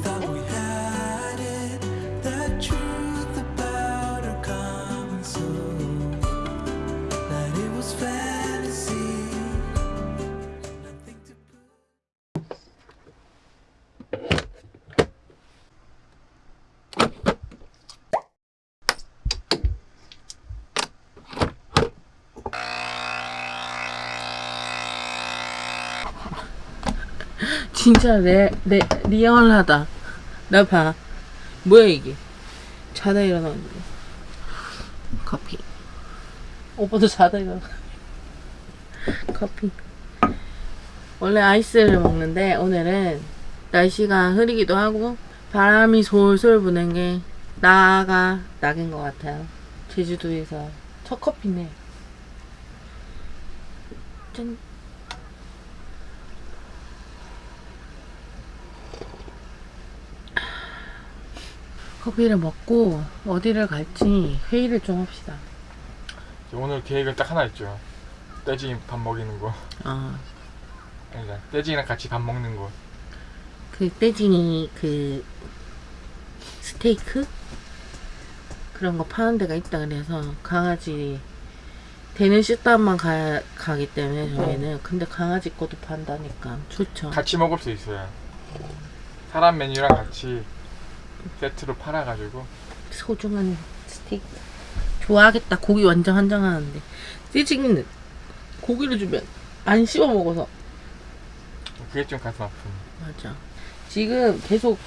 잘 어울리는데? Thought we had 진짜 레, 레, 리얼하다. 나 봐. 뭐야 이게? 자다 일어나는데. 커피. 오빠도 자다 일어나. 커피. 원래 아이스를 먹는데 오늘은 날씨가 흐리기도 하고 바람이 솔솔 부는 게 나가 낙인 것 같아요. 제주도에서 첫 커피네. 짠. 커피를 먹고 어디를 갈지 회의를 좀 합시다. 오늘 계획은 딱 하나 있죠. 떼징이 밥 먹이는 거. 아, 아니다. 떼징이랑 같이 밥 먹는 거. 그 떼징이 그 스테이크 그런 거 파는 데가 있다 그래서 강아지 되는 식당만 가, 가기 때문에 저희는 근데 강아지 것도 판다니까 좋죠. 같이 먹을 수 있어요. 사람 메뉴랑 같이 세트로 팔아가지고 소중한 스테이크 좋아하겠다. 고기 완전 한정하는데 떼징이는 고기를 주면 안 씹어 먹어서 그게 좀 가슴 아픈. 맞아. 지금 계속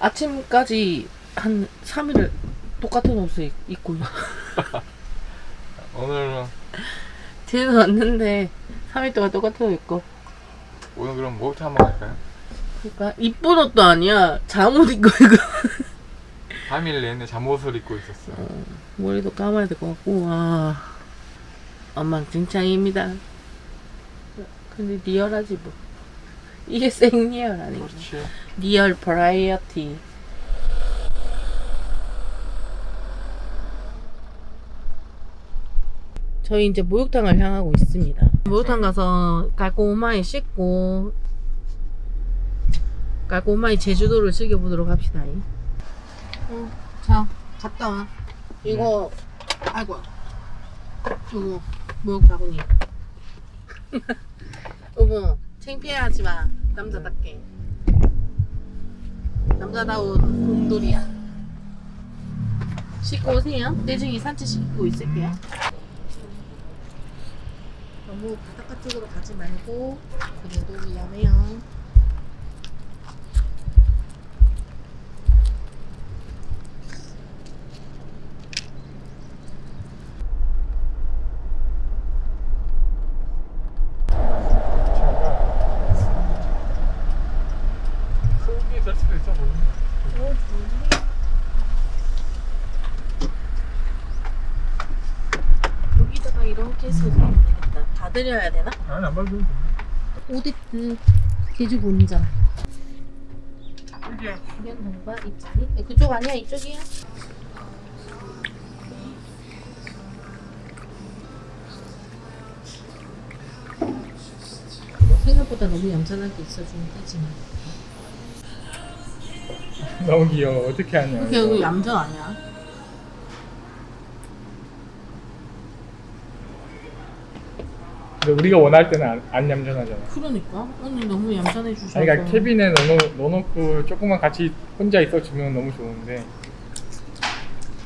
아침까지 한 3일을 똑같은 옷을 입- 입고 있- 오늘은 집에 왔는데 3일 동안 똑같은 옷 입고 오늘 그럼 뭐부터 한번 할까요? 그러니까 이쁜 옷도 아니야. 잠옷 입고 이거. 3일 내내 잠옷을 입고 있었어. 머리도 감아야 될 것 같고 와. 엉망진창입니다. 근데 리얼하지 뭐. 이게 생리얼 아니고 그렇지. 리얼 버라이어티. 저희 이제 목욕탕을 향하고 있습니다. 목욕탕 가서 깔끔하게 씻고 깔끔하게 제주도를 즐겨보도록 합시다 응, 자 갔다 와 이거 아이고 이거 목욕 바구니 여보 창피해하지 마 남자답게 남자다운 곰돌이야. 씻고 오세요. 내중에 산책 씻고 있을게요. 너무 바닷가 쪽으로 가지 말고 그래도 위험해요. 소고기 세트도 있어 보이네. 여기다가 이렇게 해서 넣으면 드려야 되나? 아니 안 봐도 돼. 오디트 제주 본점. 이게 이런 동바 입자리? 네, 그쪽 아니야? 이쪽이야? 생각보다 너무 얌전하게 있어주면 되지만 너무 귀여워. 어떻게 하냐. 여기 얌전 아니야? 근데 우리가 원할 때는 안, 안 얌전하잖아. 그러니까 오늘 너무 얌전해 주셔서 아니, 그러니까 캐빈에 넣어놓, 넣어놓 고 조금만 같이 혼자 있어주면 너무 좋은데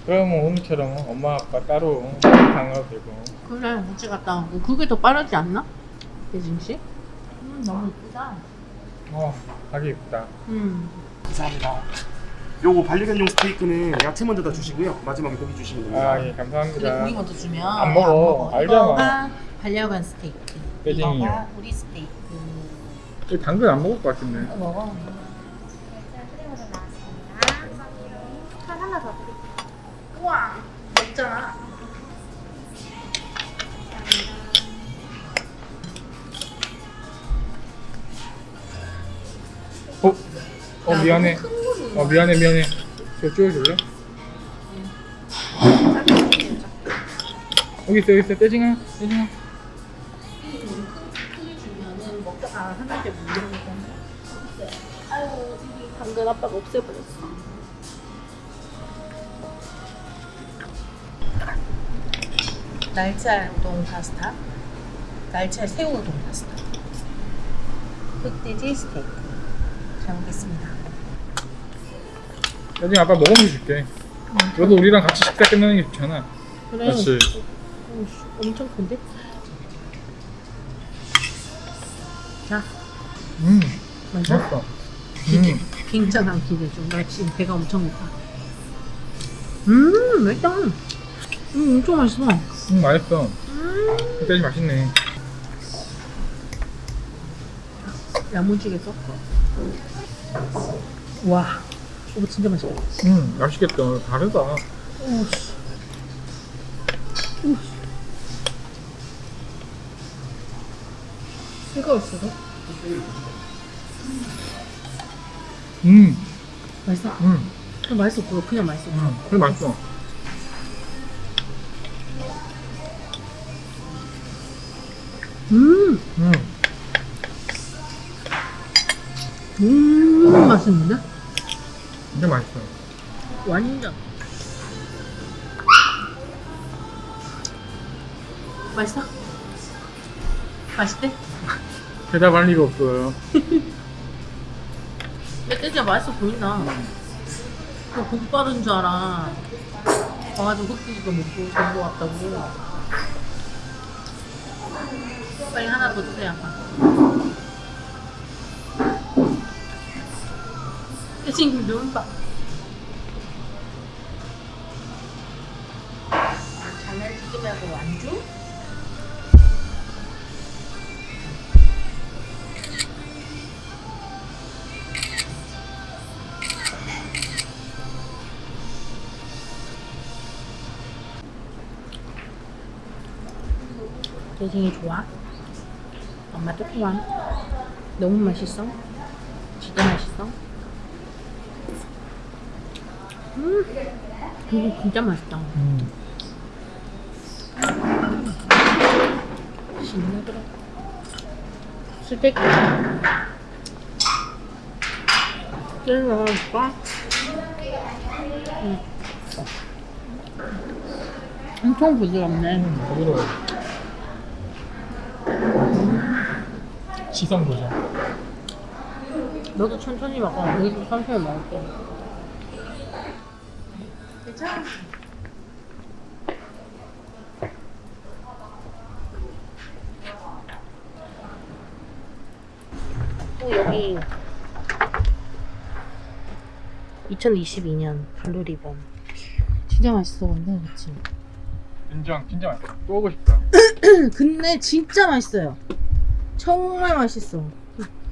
그러면 오늘처럼 엄마 아빠 따로 강화도 되고 그래 같이 갔다 오고 그게 더 빠르지 않나? 예진 씨? 음 너무 이쁘다 어 가기 예쁘다 음 감사합니다. 요거 반려견용 스테이크는 야채 먼저 다 주시고요. 마지막에 고기 주시면 됩니다. 아 예 감사합니다 고기 먼저 주면 안 먹어. 알잖아. 반려견 스테이크. 이거가 우리 스테이크. 이 당근 안 먹을 것 같은데. 이거 먹어. 우와 먹잖아. 어? 어 야, 미안해. 어 미안해 미안해. 저 쪼여줄래? 여기 있어 여기 있어. 떼징아 떼징아. 당근 아빠가 없애버렸어. 날치알 우동 파스타, 날치알 새우 우동 파스타, 흑돼지 스테이크. 잘 먹겠습니다. 떼징아 아빠 먹으면서 줄게. 너도 우리랑 같이 식사 끝내는 게 좋잖아. 그래. 그렇지. 오, 씨, 엄청 큰데? 자, 음 맛있어? 맛있어. 음. 굉장한 기대 중. 나 지금 배가 엄청 고파. 음, 맛있다. 음, 엄청 맛있어. 음 맛있어. 음, 떼지 맛있네. 야무지게 섞어. 와, 이거 진짜 맛있다. 음 맛있겠다. 다르다. 오, 씨. 오, 씨. 새가 있어서? 음 맛있어? 음. 그냥 맛있어. 그거 그냥 맛있어. 음, 그래 맛있어. 음, 음, 음, 맛있는데? 진짜 맛있어. 완전. 맛있어? 맛있대? 대답할 리가 없어요. 멧돼지가 맛있어 보인다. 그 고기 빠른 줄 알아. 와가지고 흑돼지도 먹고 된거 같다고. 빨리 하나 더 주세요, 아빠. 이 친구 눈 봐. 장난치지 말고 완주? 대생이 좋아? 엄마도 좋아? 너무 맛있어? 진짜 맛있어? 음, 이거 진짜 맛있다. 음. 신나더라. 스테이크. 찔러 먹을까? 응. 엄청 부드럽네. 음, 부드러워. 시선 보자. 너도 천천히 먹어. 여기도 천천히 먹을게. 괜찮아. 또 여기 2022년 블루리본 진짜 맛있어 근데 그치? 인정, 진짜 맛있어. 또 오고 싶다. 근데 진짜 맛있어요 정말 맛있어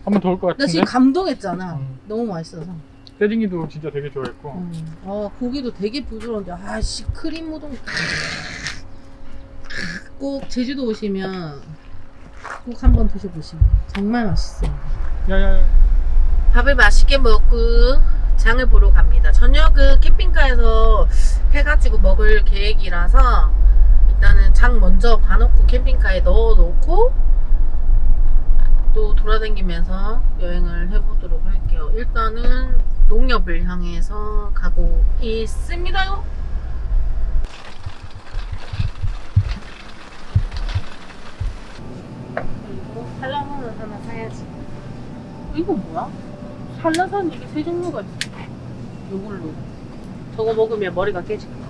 한번 더 올것나 같은데? 지금 감동했잖아 음. 너무 맛있어서 세징이도 진짜 되게 좋아했고. 음. 아 고기도 되게 부드러운데 아씨 크림 우동 꼭 제주도 오시면 꼭 한번 드셔보시면 정말 맛있어요 야야야. 밥을 맛있게 먹고 장을 보러 갑니다 저녁은 캠핑카에서 해가지고 먹을 계획이라서 일단은 장 먼저 봐놓고 캠핑카에 넣어놓고 또 돌아다니면서 여행을 해보도록 할게요. 일단은 농협을 향해서 가고 있습니다요. 그리고 한라산을 하나 사야지. 이거 뭐야? 한라산 이게 세 종류가 있어. 요걸로. 저거 먹으면 머리가 깨질 거야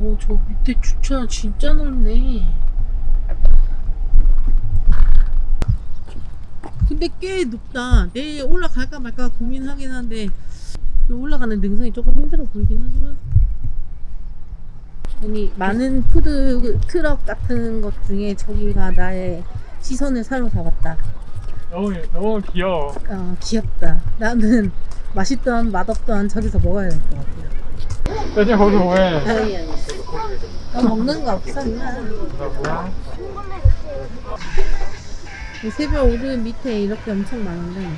오, 저 밑에 주차 진짜 넓네. 근데 꽤 높다. 내일 올라갈까 말까 고민하긴 한데 좀 올라가는 능선이 조금 힘들어 보이긴 하지만 아니 많은 푸드 트럭 같은 것 중에 저기가 나의 시선을 사로잡았다. 너무 너무 귀여워. 어, 귀엽다. 나는 맛있던 맛없던 저기서 먹어야 될 것 같아. 대체 거기 왜? 아니 아니. 너 먹는 거? 이 새벽 오른 밑에 이렇게 엄청 많은데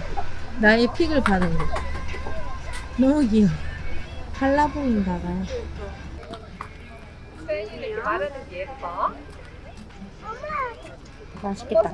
나의 픽을 받은 거. 너무 귀여워. 달라 보인다 봐. 맛있겠다.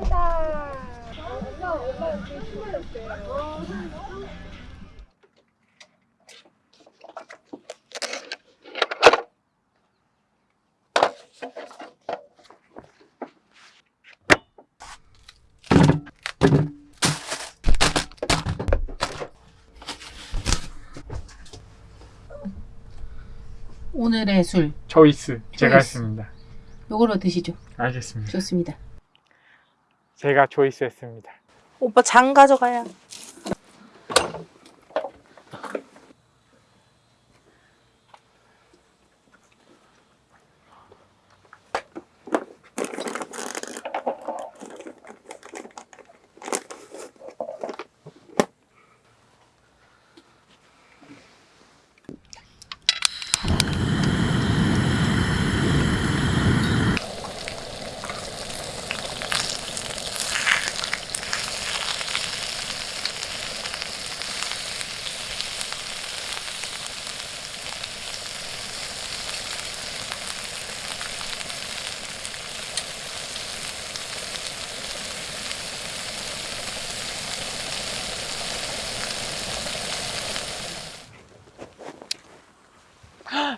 오늘의 술 초이스 제가 초이스. 했습니다. 요거로 드시죠. 알겠습니다. 좋습니다. 제가 초이스 했습니다. 오빠 장 가져가야.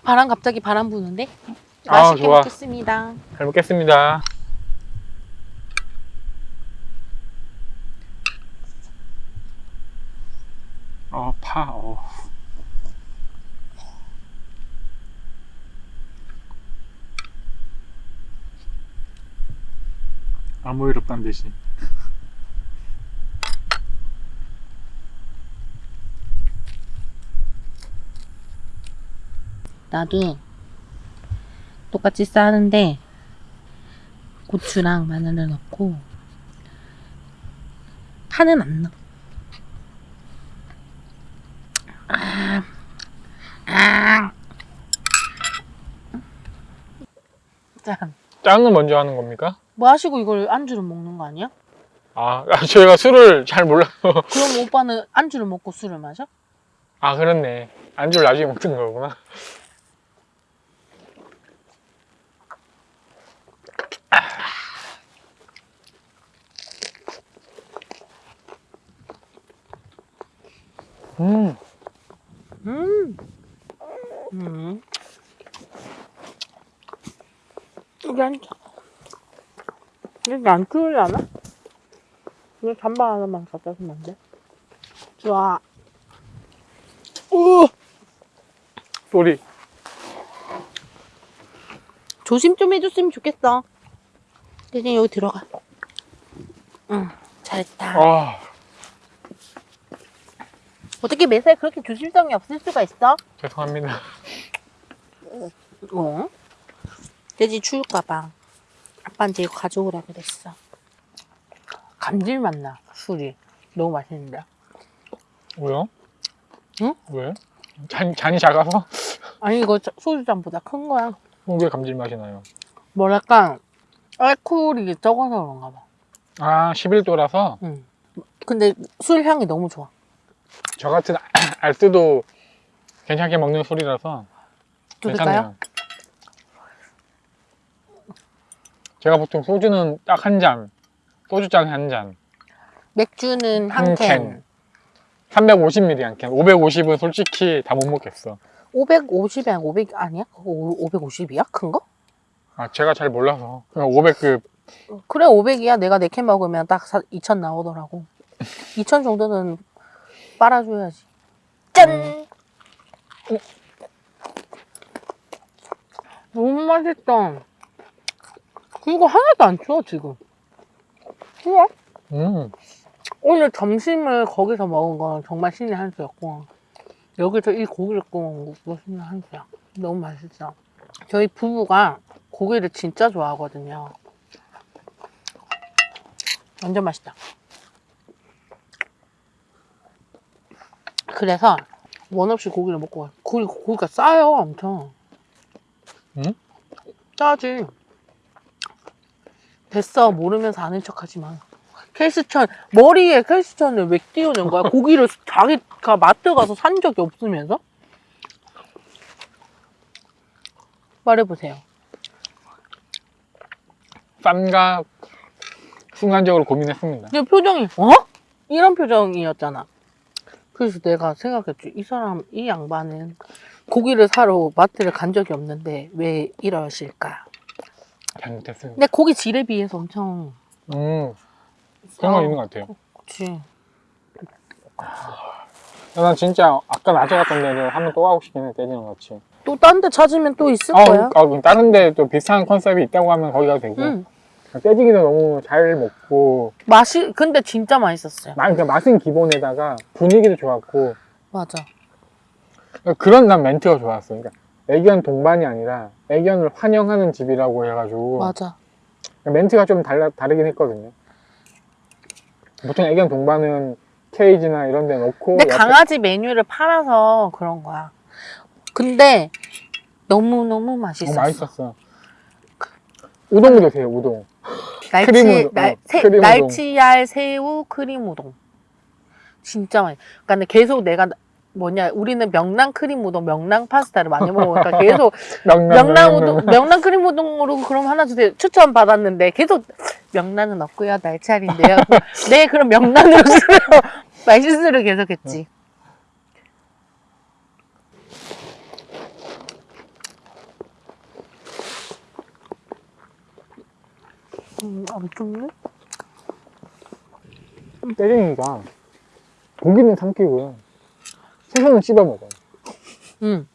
바람 갑자기 바람 부는데? 아, 맛있게 좋아. 먹겠습니다. 잘 먹겠습니다. 어, 파, 어. 아무 일 없단 듯이. 나도 똑같이 싸는데 고추랑 마늘을 넣고 파는 안 넣어. 아, 아. 짠. 짱은 먼저 하는 겁니까? 뭐 하시고 이걸 안주로 먹는 거 아니야? 아, 아, 저희가 술을 잘 몰라서. 그럼 오빠는 안주를 먹고 술을 마셔? 아, 그렇네. 안주를 나중에 먹는 거구나. 음, 음. 음. 여기 안 추우려나? 이거 잠바 하나만 갖다 주면 안 돼? 좋아. 우! 소리. 조심 좀 해줬으면 좋겠어. 대신 여기 들어가. 응, 잘했다. 아, 어떻게 매사에 그렇게 조심성이 없을 수가 있어? 죄송합니다. 어? 돼지 추울까봐 아빠한테 이거 가져오라 그랬어. 감질맛 나, 술이. 너무 맛있는데. 왜요? 응? 왜? 잔, 잔이 작아서? 아니, 이거 저- 소주잔보다 큰 거야. 어, 왜 감질맛이 나요? 뭐랄까, 알코올이 적어서 그런가 봐. 아, 11도라서 응. 근데 술 향이 너무 좋아. 저 같은 알뜨도 괜찮게 먹는 술이라서 또 괜찮네요. 제가 보통 소주는 딱 한 잔, 소주잔 한 잔, 맥주는 한 한 캔. 캔. 350ml 한 캔. 550은 솔직히 다 못 먹겠어. 550에 500 아니야? 그거 550이야? 큰 거? 아, 제가 잘 몰라서. 그냥 500급. 그래 500이야. 내가 4캔 먹으면 딱 2천 나오더라고. 2천 정도는 빨아줘야지. 짠! 너무 맛있다. 이거 하나도 안 추워 지금. 우와. 음, 오늘 점심을 거기서 먹은 건 정말 신의 한 수였고 여기서 이 고기를 구워 먹은 것도 신의 한 수야. 너무 맛있어. 저희 부부가 고기를 진짜 좋아하거든요. 완전 맛있다. 그래서 원 없이 고기를 먹고 가요. 고기, 고기가 싸요, 엄청. 응? 싸지. 됐어, 모르면서 아는 척 하지 마. 켈스천, 머리에 켈스천을 왜 띄우는 거야? 고기를 자기가 마트 가서 산 적이 없으면서? 말해보세요. 쌈가 순간적으로 고민했습니다. 내 표정이 어? 이런 표정이었잖아. 그래서 내가 생각했지. 이 사람, 이 양반은 고기를 사러 마트를 간 적이 없는데 왜 이러실까? 잘못했습니다. 근데 고기 질에 비해서 엄청 음, 그런 건. 있는 것 같아요. 그치. 난 진짜 아까 낮에 갔던 데는 한번 또 가고 싶긴 해, 떼지랑 같이. 또 딴 데 찾으면 또 있을 아, 거야. 아, 그럼 다른 데 또 비슷한 컨셉이 있다고 하면 거기 가도 되고. 응. 떼지기도 너무 잘 먹고, 맛이 근데 진짜 맛있었어요. 마- 그러니까 맛은 기본에다가 분위기도 좋았고, 맞아. 그런 난 멘트가 좋았어. 그러니까 애견 동반이 아니라 애견을 환영하는 집이라고 해가지고 맞아. 멘트가 좀 달라, 다르긴 했거든요. 보통 애견 동반은 케이지나 이런 데 놓고 근데 강아지 메뉴를 팔아서 그런 거야. 근데 너무 너무 어, 맛있었어. 맛있었어. 우동도 드세요, 우동. 날치 크림 우동, 날, 어, 새- 크림. 날치알 새우 크림 우동. 진짜 맛있어. 그러니까 계속 내가 뭐냐 우리는 명란 크림 우동, 명란 파스타를 많이 먹으니까 계속 명란, 명란 우동, 명란 크림 우동으로 그럼 하나 주세요. 추천 받았는데 계속 명란은 없고요. 날치알인데요. 네, 그럼 명란으로 주세요. 말실수를 계속했지. 음, 안 좁네? 때리니까 고기는 삼키고요. 채소는 씹어 먹어요. 응.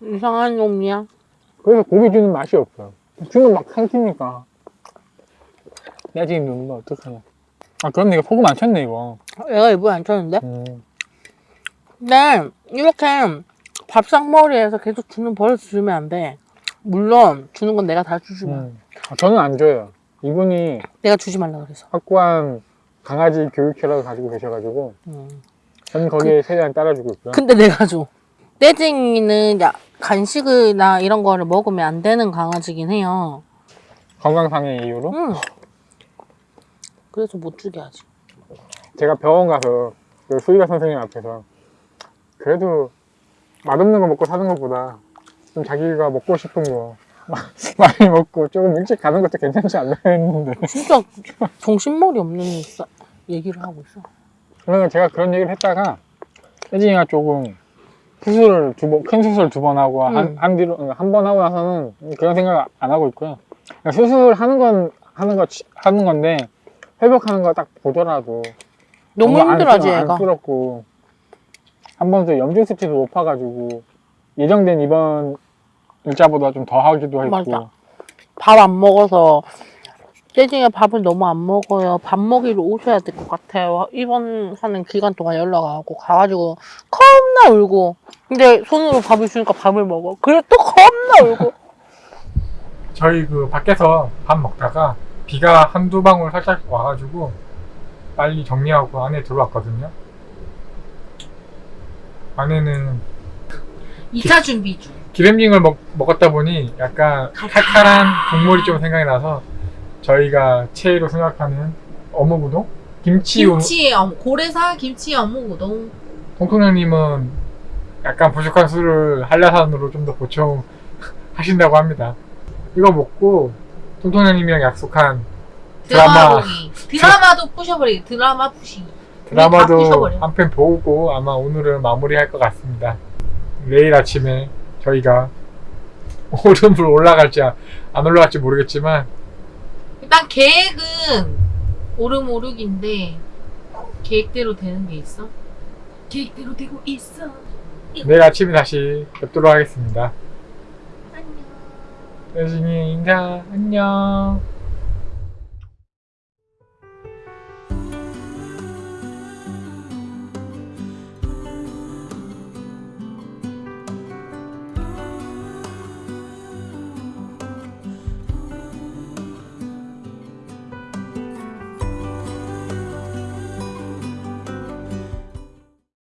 이상한 놈이야. 그래서 고기 주는 맛이 없어요. 주면 막 삼키니까. 내가 지금 누르면 어떡하냐. 아, 그럼 이거 소금 안 쳤네, 이거. 얘가 일부러 안 쳤는데? 음. 근데 이렇게 밥상머리에서 계속 주는 버릇 주면 안 돼. 물론 주는 건 내가 다 주지 마. 음. 아, 저는 안 줘요. 이분이 내가 주지 말라 그래서. 확고한 강아지 교육회라고 가지고 계셔가지고 음. 저는 거기에 최대한 따라주고 있고요. 근데 내가 줘. 떼쟁이는 야, 간식이나 이런 거를 먹으면 안 되는 강아지긴 해요. 건강상의 이유로 응. 그래서 못 주게 하지. 제가 병원 가서 그 수의사 선생님 앞에서 그래도 맛없는 거 먹고 사는 것보다 좀 자기가 먹고 싶은 거 많이 먹고 조금 일찍 가는 것도 괜찮지 않나 했는데 진짜 정신머리 없는 싸- 얘기를 하고 있어. 그래서 제가 그런 얘기를 했다가 혜진이가 조금 수술을 두 번, 큰 수술 두 번 하고 한, 음. 한 뒤로 한 번 하고 나서는 그런 생각 안 하고 있고요. 그러니까 수술하는 건 하는 거 치- 하는 건데 회복하는 거 딱 보더라도 너무 정말 힘들어하지 안쓰- 얘가. 안쓰럽고 한번더 염증 수치도 높아가지고 예정된 이번 일자보다 좀 더 하기도 했고 맞아. 밥안 먹어서 떼쟁이가 밥을 너무 안 먹어요. 밥 먹이러 오셔야 될 것 같아요. 입원하는 기간 동안 연락 안 하고 가가지고 겁나 울고 근데 손으로 밥을 주니까 밥을 먹어. 그래 또 겁나 울고 저희 그 밖에서 밥 먹다가 비가 한두 방울 살짝 와가지고 빨리 정리하고 안에 들어왔거든요. 안에는 2차 준비 중. 기름징을 먹, 먹었다 보니 약간 칼칼한 국물이 좀 생각이 나서 저희가 최애로 생각하는 어묵 우동? 김치 우동? 김치 어묵, 고래사 김치 어묵 우동. 통통령님은 약간 부족한 술을 한라산으로 좀 더 보충 하신다고 합니다. 이거 먹고 통통령님이랑 약속한 드라마. 드라마. 드라마도 부셔버리기. 드라마 부시기. 다 드라마도. 한 편 보고 아마 오늘은 마무리할 것 같습니다. 내일 아침에 저희가 오름을 올라갈지 안 올라갈지 모르겠지만 일단 계획은 오름 오르기인데 계획대로 되는 게 있어? 계획대로 되고 있어. 내일 아침에 다시 뵙도록 하겠습니다. 안녕. 여진이 인사 안녕.